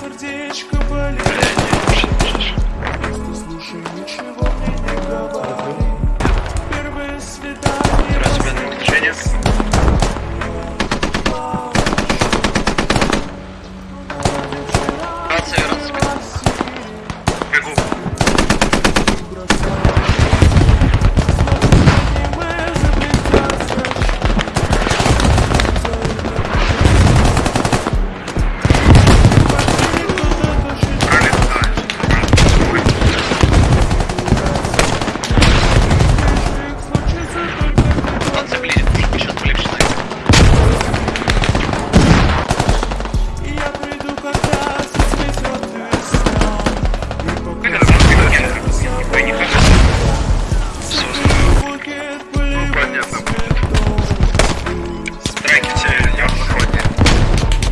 сердечко болит. Просто слушай, ничего мне не говори. Первое свидание Разменное включение Рация, рация